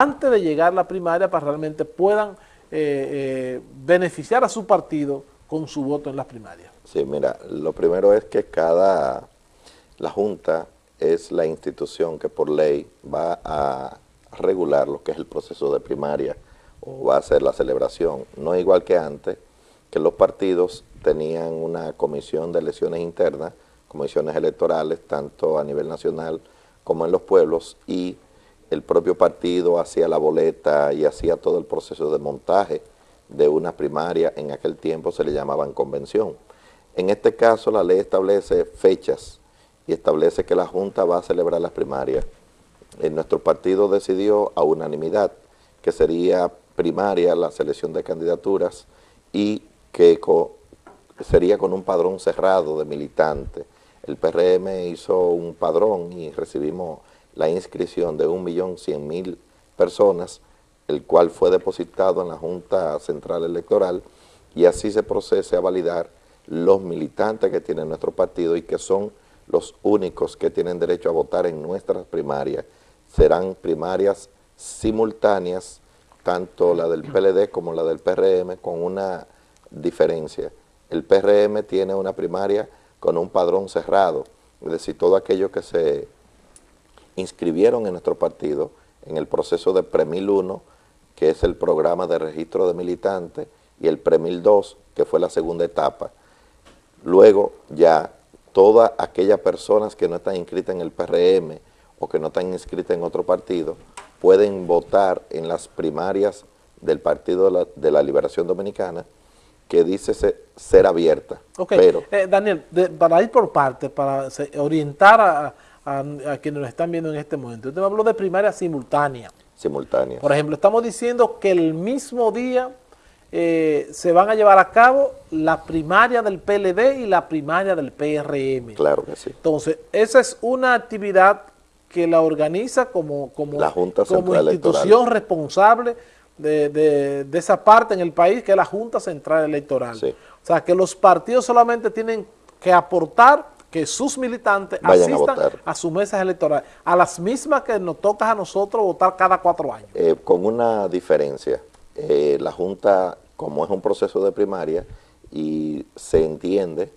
antes de llegar a la primaria para realmente puedan eh, eh, beneficiar a su partido con su voto en las primarias. Sí, mira, lo primero es que cada, la Junta es la institución que por ley va a regular lo que es el proceso de primaria o va a hacer la celebración. No es igual que antes, que los partidos tenían una comisión de elecciones internas, comisiones electorales, tanto a nivel nacional como en los pueblos, y el propio partido hacía la boleta y hacía todo el proceso de montaje de una primaria, en aquel tiempo se le llamaban convención. En este caso la ley establece fechas y establece que la Junta va a celebrar las primarias. En nuestro partido decidió a unanimidad que sería primaria la selección de candidaturas y que sería con un padrón cerrado de militantes. El PRM hizo un padrón y recibimos la inscripción de 1.100.000 personas, el cual fue depositado en la Junta Central Electoral y así se procese a validar los militantes que tiene nuestro partido y que son los únicos que tienen derecho a votar en nuestras primarias. Serán primarias simultáneas, tanto la del PLD como la del PRM, con una diferencia. El PRM tiene una primaria con un padrón cerrado, es decir, todo aquello que se inscribieron en nuestro partido en el proceso de Premil 1, que es el programa de registro de militantes, y el Premil 2, que fue la segunda etapa. Luego ya todas aquellas personas que no están inscritas en el PRM o que no están inscritas en otro partido pueden votar en las primarias del Partido de la, Liberación Dominicana que dice ser, abierta. Ok, Pero, eh, Daniel, para ir por parte, para orientar a a, quienes nos están viendo en este momento. Usted me habló de primaria simultánea. Simultánea. Por ejemplo, estamos diciendo que el mismo día eh, se van a llevar a cabo la primaria del PLD y la primaria del PRM. Claro que sí. Entonces, esa es una actividad que la organiza como, como, la Junta como institución responsable de, esa parte en el país, que es la Junta Central Electoral. O sea, que los partidos solamente tienen que aportar que sus militantes asistan a, sus mesas electorales, a las mismas que nos toca a nosotros votar cada cuatro años. Eh, con una diferencia, eh, la Junta, como es un proceso de primaria, y se entiende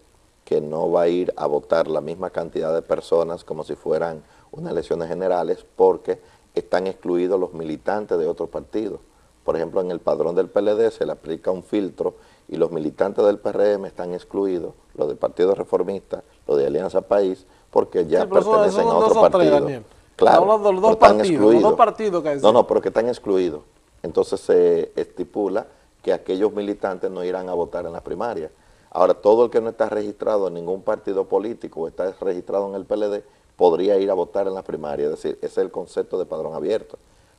que no va a ir a votar la misma cantidad de personas como si fueran unas elecciones generales, porque están excluidos los militantes de otros partidos. Por ejemplo, en el padrón del PLD se le aplica un filtro y los militantes del PRM están excluidos, los del Partido Reformista, los de Alianza País, porque ya pertenecen a otro partido. Claro, los dos, partidos, los dos partidos que No, no, porque están excluidos. Entonces se estipula que aquellos militantes no irán a votar en la primaria. Ahora, todo el que no está registrado en ningún partido político o está registrado en el PLD podría ir a votar en la primaria. Es decir, ese es el concepto de padrón abierto.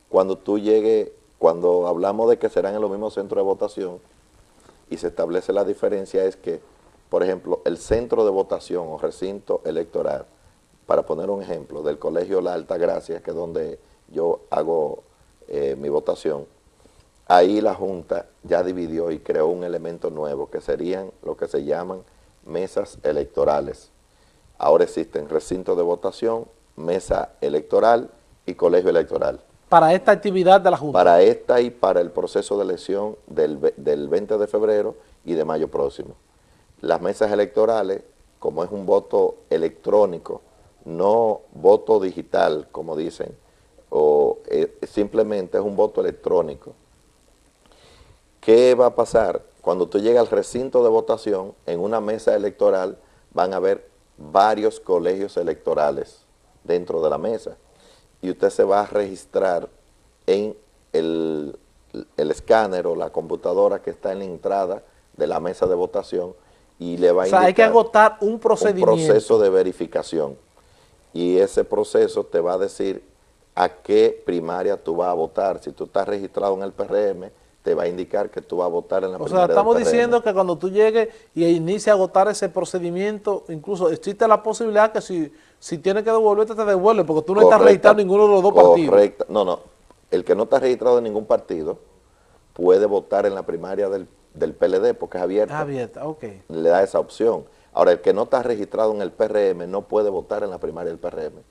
Cuando tú llegues, cuando hablamos de que serán en los mismos centros de votación, y se establece la diferencia es que, por ejemplo, el centro de votación o recinto electoral, para poner un ejemplo, del Colegio La Alta Gracia, que es donde yo hago eh, mi votación, ahí la Junta ya dividió y creó un elemento nuevo, que serían lo que se llaman mesas electorales. Ahora existen recinto de votación, mesa electoral y colegio electoral para esta actividad de la Junta? Para esta y para el proceso de elección del, 20 de febrero y de mayo próximo. Las mesas electorales, como es un voto electrónico, no voto digital, como dicen, o eh, simplemente es un voto electrónico. ¿Qué va a pasar? Cuando tú llegas al recinto de votación, en una mesa electoral van a haber varios colegios electorales dentro de la mesa y usted se va a registrar en el, escáner o la computadora que está en la entrada de la mesa de votación y le va a o sea, hay que agotar un procedimiento. Un proceso de verificación y ese proceso te va a decir a qué primaria tú vas a votar. Si tú estás registrado en el PRM, te va a indicar que tú vas a votar en la primaria O sea, estamos diciendo que cuando tú llegues y inicie a agotar ese procedimiento, incluso existe la posibilidad que si, si tienes que devolverte, te devuelve, porque tú no estás registrado en ninguno de los dos partidos. No, no. El que no está registrado en ningún partido puede votar en la primaria del, del PLD porque es abierta. abierta, ok. Le da esa opción. Ahora, el que no está registrado en el PRM no puede votar en la primaria del PRM.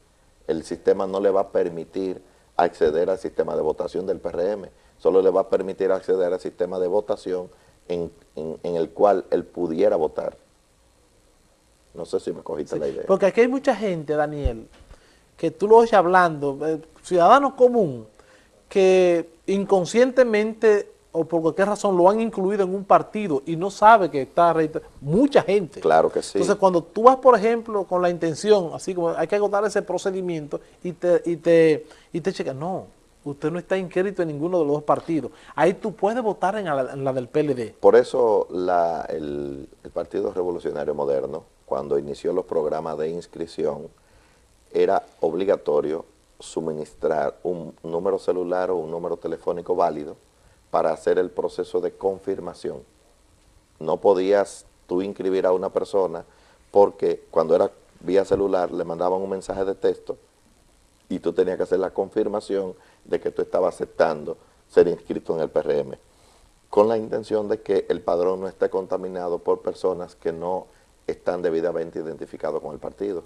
El sistema no le va a permitir acceder al sistema de votación del PRM, solo le va a permitir acceder al sistema de votación en, el cual él pudiera votar. No sé si me cogiste la idea. Porque aquí hay mucha gente, Daniel, que tú lo oyes hablando, eh, ciudadano común, que inconscientemente o por cualquier razón lo han incluido en un partido y no sabe que está mucha gente. Claro que sí. Entonces cuando tú vas, por ejemplo, con la intención, así como hay que agotar ese procedimiento y te, y te, y te checa, no, usted no está inscrito en ninguno de los dos partidos. Ahí tú puedes votar en la, del PLD. Por eso la, el, el Partido Revolucionario Moderno, cuando inició los programas de inscripción, era obligatorio suministrar un número celular o un número telefónico válido para hacer el proceso de confirmación. No podías tú inscribir a una persona porque cuando era vía celular le mandaban un mensaje de texto y tú tenías que hacer la confirmación de que tú estabas aceptando ser inscrito en el PRM, con la intención de que el padrón no esté contaminado por personas que no están debidamente identificados con el partido.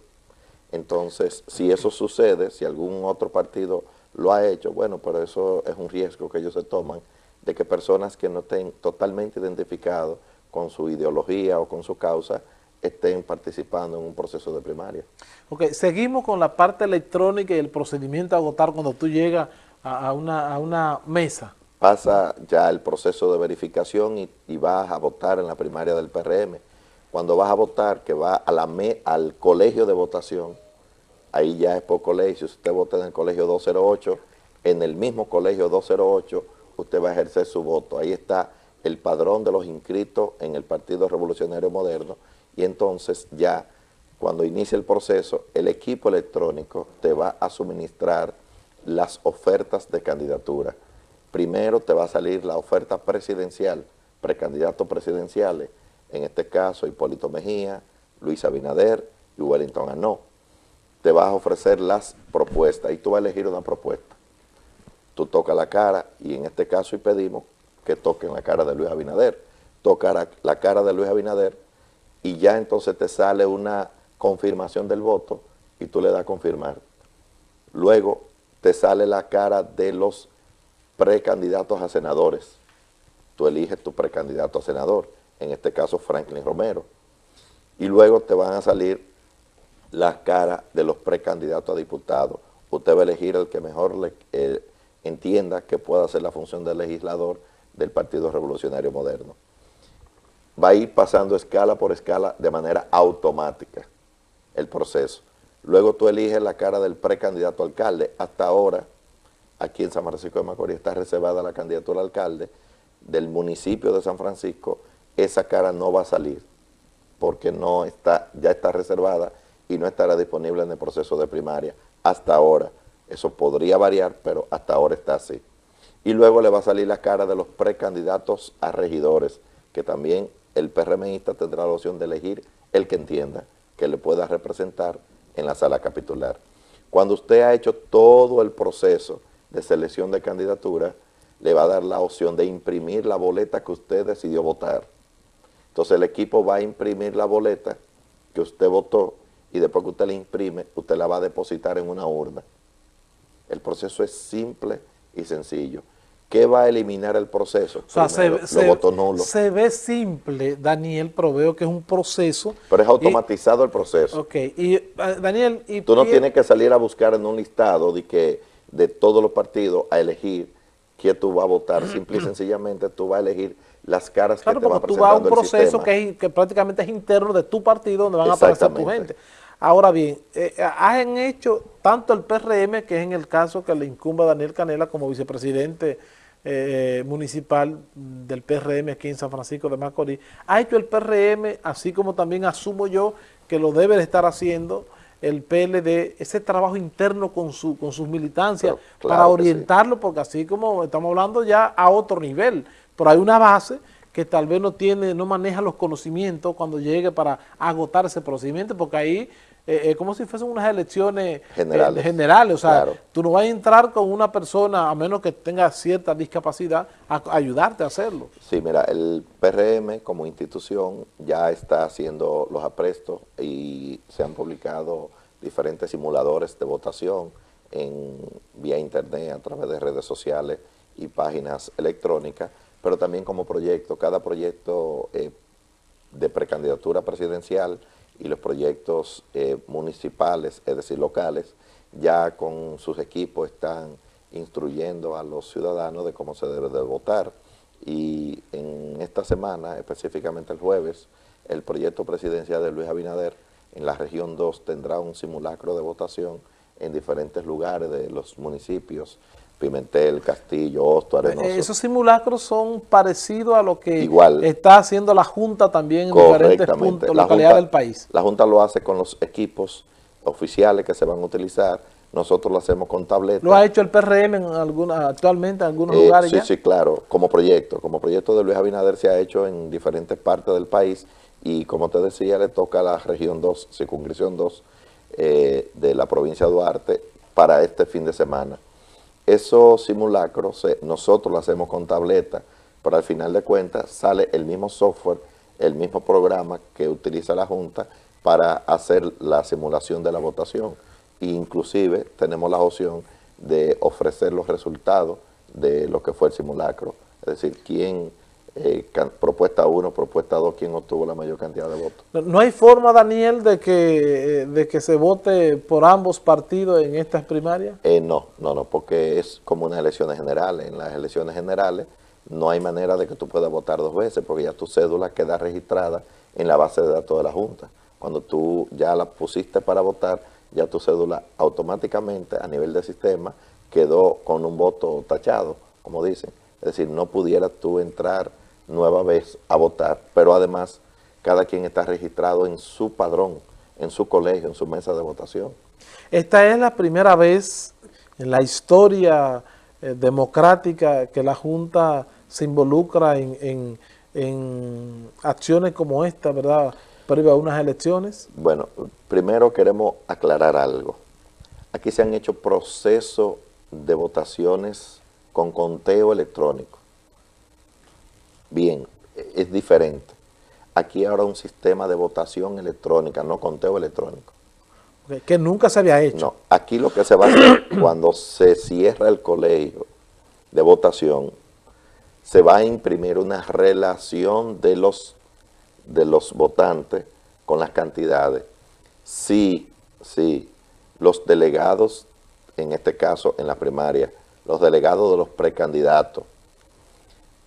Entonces, si eso sucede, si algún otro partido lo ha hecho, bueno, pero eso es un riesgo que ellos se toman, de que personas que no estén totalmente identificados con su ideología o con su causa, estén participando en un proceso de primaria. Ok, seguimos con la parte electrónica y el procedimiento a votar cuando tú llegas a, una, mesa. Pasa ya el proceso de verificación y, vas a votar en la primaria del PRM. Cuando vas a votar, que va a la al colegio de votación, ahí ya es por colegio, si usted vota en el colegio 208, en el mismo colegio 208, usted va a ejercer su voto. Ahí está el padrón de los inscritos en el Partido Revolucionario Moderno y entonces ya cuando inicie el proceso, el equipo electrónico te va a suministrar las ofertas de candidatura. Primero te va a salir la oferta presidencial, precandidatos presidenciales, en este caso Hipólito Mejía, Luis Abinader y Wellington Anó. Te vas a ofrecer las propuestas y tú vas a elegir una propuesta. Tú tocas la cara y en este caso y pedimos que toquen la cara de Luis Abinader. Toca la cara de Luis Abinader y ya entonces te sale una confirmación del voto y tú le das a confirmar. Luego te sale la cara de los precandidatos a senadores. Tú eliges tu precandidato a senador, en este caso Franklin Romero. Y luego te van a salir la cara de los precandidatos a diputados. Usted va a elegir el que mejor le, entienda que pueda hacer la función de legislador del Partido Revolucionario Moderno. Va a ir pasando escala por escala de manera automática el proceso. Luego tú eliges la cara del precandidato alcalde. Hasta ahora, aquí en San Francisco de Macorís está reservada la candidatura al alcalde del municipio de San Francisco. Esa cara no va a salir porque no está, ya está reservada y no estará disponible en el proceso de primaria hasta ahora. Eso podría variar, pero hasta ahora está así. Y luego le va a salir la cara de los precandidatos a regidores, que también el PRMista tendrá la opción de elegir el que entienda que le pueda representar en la sala capitular. Cuando usted ha hecho todo el proceso de selección de candidatura, le va a dar la opción de imprimir la boleta que usted decidió votar. Entonces el equipo va a imprimir la boleta que usted votó y después que usted la imprime, usted la va a depositar en una urna. El proceso es simple y sencillo. ¿Qué va a eliminar el proceso? O sea, se, ve simple, Daniel, pero veo que es un proceso. Pero es automatizado el proceso. Ok, y eh, Daniel... Y, Tú no tienes que salir a buscar en un listado de, que, de todos los partidos a elegir quién tú vas a votar. Simple y sencillamente tú vas a elegir las caras que te va a tú vas a un proceso que, que, prácticamente es interno de tu partido donde van a aparecer tu gente. Ahora bien, eh, han hecho tanto el PRM, que es en el caso que le incumba a Daniel Canela como vicepresidente eh, municipal del PRM aquí en San Francisco de Macorís, ha hecho el PRM, así como también asumo yo que lo debe de estar haciendo el PLD, ese trabajo interno con, su, con sus militancias para orientarlo, porque así como estamos hablando ya a otro nivel, pero hay una base que tal vez no tiene, no maneja los conocimientos cuando llegue para agotar ese procedimiento, porque ahí eh, es como si fuesen unas elecciones eh, generales, o sea, tú no vas a entrar con una persona, a menos que tenga cierta discapacidad, a, ayudarte a hacerlo. Sí, mira, el PRM como institución ya está haciendo los aprestos y se han publicado diferentes simuladores de votación en, vía internet, a través de redes sociales y páginas electrónicas, pero también como proyecto. Cada proyecto eh, de precandidatura presidencial y los proyectos eh, municipales, es decir, locales, ya con sus equipos están instruyendo a los ciudadanos de cómo se debe de votar. Y en esta semana, específicamente el jueves, el proyecto presidencial de Luis Abinader en la región 2 tendrá un simulacro de votación en diferentes lugares de los municipios, Pimentel, Castillo, Hosto, Arenoso. Eh, esos simulacros son parecidos a lo que está haciendo la Junta también en diferentes puntos, localidades del país. La Junta lo hace con los equipos oficiales que se van a utilizar, nosotros lo hacemos con tabletas. ¿Lo ha hecho el PRM en alguna, actualmente en algunos eh, lugares Sí, sí, claro, como proyecto. Como proyecto de Luis Abinader se ha hecho en diferentes partes del país y como te decía, le toca a la región 2, circunscripción 2 eh, de la provincia de Duarte para este fin de semana. Esos simulacros nosotros lo hacemos con tableta, pero al final de cuentas sale el mismo software, el mismo programa que utiliza la Junta para hacer la simulación de la votación. Inclusive tenemos la opción de ofrecer los resultados de lo que fue el simulacro, es decir, quién, eh, propuesta 1, propuesta 2, quién obtuvo la mayor cantidad de votos. No, hay forma, Daniel, de que, eh, de que se vote por ambos partidos en estas primarias? Eh, no, no, no, porque es como unas elecciones generales. En las elecciones generales no hay manera de que tú puedas votar dos veces, porque ya tu cédula queda registrada en la base de datos de la Junta. Cuando tú ya la pusiste para votar, ya tu cédula automáticamente a nivel de sistema quedó con un voto tachado, como dicen. Es decir, no pudieras tú entrar nueva vez a votar, pero además cada quien está registrado en su padrón, en su colegio, en su mesa de votación. Esta es la primera vez en la historia eh, democrática que la Junta se involucra en, en acciones como esta, ¿verdad?, previo a unas elecciones? Bueno, primero queremos aclarar algo. Aquí se han hecho procesos de votaciones con conteo electrónico. Bien, es diferente. Aquí ahora un sistema de votación electrónica, no conteo electrónico. que nunca se había hecho. No, aquí lo que se va a hacer cuando se cierra el colegio de votación, se va a imprimir una relación de los de los votantes con las cantidades, si, si los delegados, en este caso en la primaria, los delegados de los precandidatos,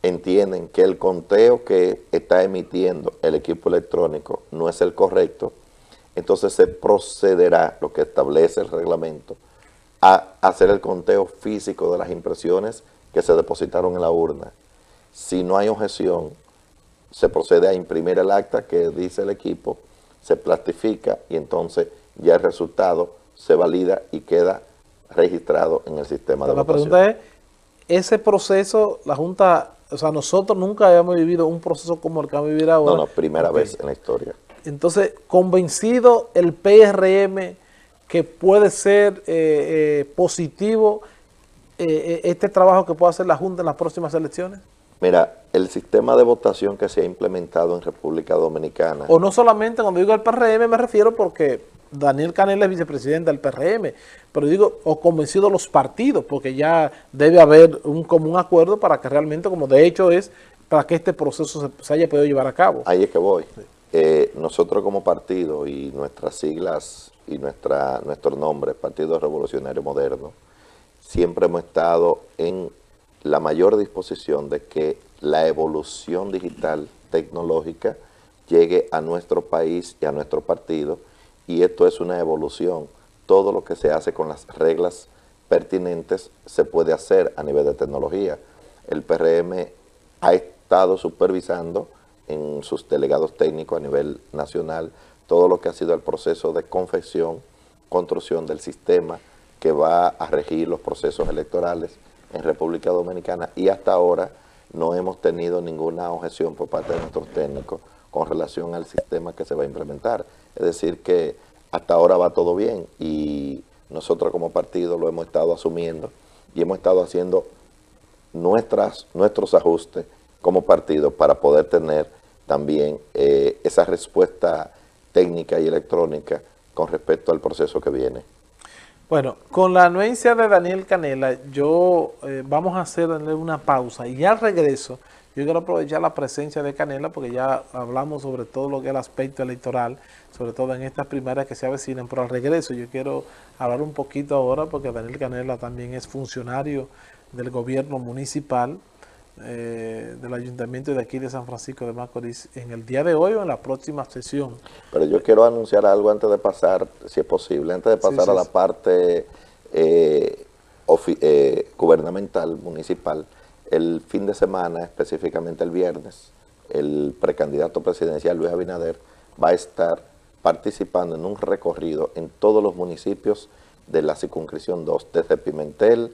entienden que el conteo que está emitiendo el equipo electrónico no es el correcto, entonces se procederá, lo que establece el reglamento, a hacer el conteo físico de las impresiones que se depositaron en la urna. Si no hay objeción, se procede a imprimir el acta que dice el equipo, se plastifica y entonces ya el resultado se valida y queda registrado en el sistema de La pregunta es, ese proceso, la Junta, o sea, nosotros nunca habíamos vivido un proceso como el que vamos a vivir ahora. No, no, primera vez en la historia. Entonces, convencido el PRM que puede ser eh, eh, positivo eh, este trabajo que puede hacer la Junta en las próximas elecciones. Mira, el sistema de votación que se ha implementado en República Dominicana... O no solamente cuando digo el PRM me refiero porque Daniel Canel es vicepresidente del PRM, pero digo, o convencido los partidos, porque ya debe haber un común acuerdo para que realmente, como de hecho es, para que este proceso se, haya podido llevar a cabo. Ahí es que voy. Eh, nosotros como partido y nuestras siglas y nuestra nuestro nombre, Partido Revolucionario Moderno, siempre hemos estado en la mayor disposición de que la evolución digital tecnológica llegue a nuestro país y a nuestro partido y esto es una evolución. Todo lo que se hace con las reglas pertinentes se puede hacer a nivel de tecnología. El PRM ha estado supervisando en sus delegados técnicos a nivel nacional todo lo que ha sido el proceso de confección, construcción del sistema que va a regir los procesos electorales en República Dominicana y hasta ahora no hemos tenido ninguna objeción por parte de nuestros técnicos con relación al sistema que se va a implementar. Es decir que hasta ahora va todo bien y nosotros como partido lo hemos estado asumiendo y hemos estado haciendo nuestras, nuestros ajustes como partido para poder tener también eh, esa respuesta técnica y electrónica con respecto al proceso que viene. Bueno, con la anuencia de Daniel Canela, yo eh, vamos a hacerle una pausa. Y al regreso yo quiero aprovechar la presencia de Canela porque ya hablamos sobre todo lo que es el aspecto electoral, sobre todo en estas primarias que se avecinan, pero al regreso yo quiero hablar un poquito ahora porque Daniel Canela también es funcionario del gobierno municipal eh, del ayuntamiento de aquí de San Francisco de Macorís en el día de hoy o en la próxima sesión. Pero yo quiero anunciar algo antes de pasar, si es posible, antes de pasar a la parte eh, eh, gubernamental, municipal, el fin de semana, específicamente el viernes, el precandidato presidencial Luis Abinader va a estar participando en un recorrido en todos los municipios de la circunscripción 2, desde Pimentel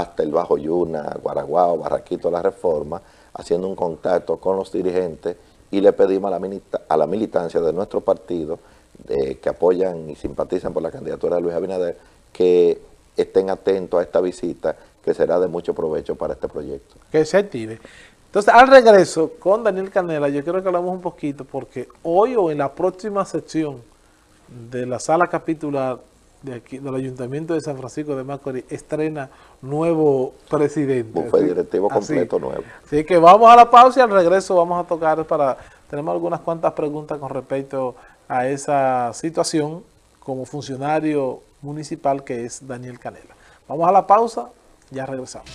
hasta el Bajo Yuna, Guaraguao, Barraquito, La Reforma, haciendo un contacto con los dirigentes y le pedimos a la, a la militancia de nuestro partido que apoyan y simpatizan por la candidatura de Luis Abinader que estén atentos a esta visita que será de mucho provecho para este proyecto. Que se active. Entonces, al regreso con Daniel Canela, yo quiero que hablamos un poquito porque hoy o en la próxima sección de la sala capitular de aquí, del Ayuntamiento de San Francisco de Macorís estrena nuevo presidente. Bufé directivo completo nuevo. Así que vamos a la pausa y al regreso vamos a tocar para... Tenemos algunas cuantas preguntas con respecto a esa situación como funcionario municipal que es Daniel Canela. Vamos a la pausa, ya regresamos.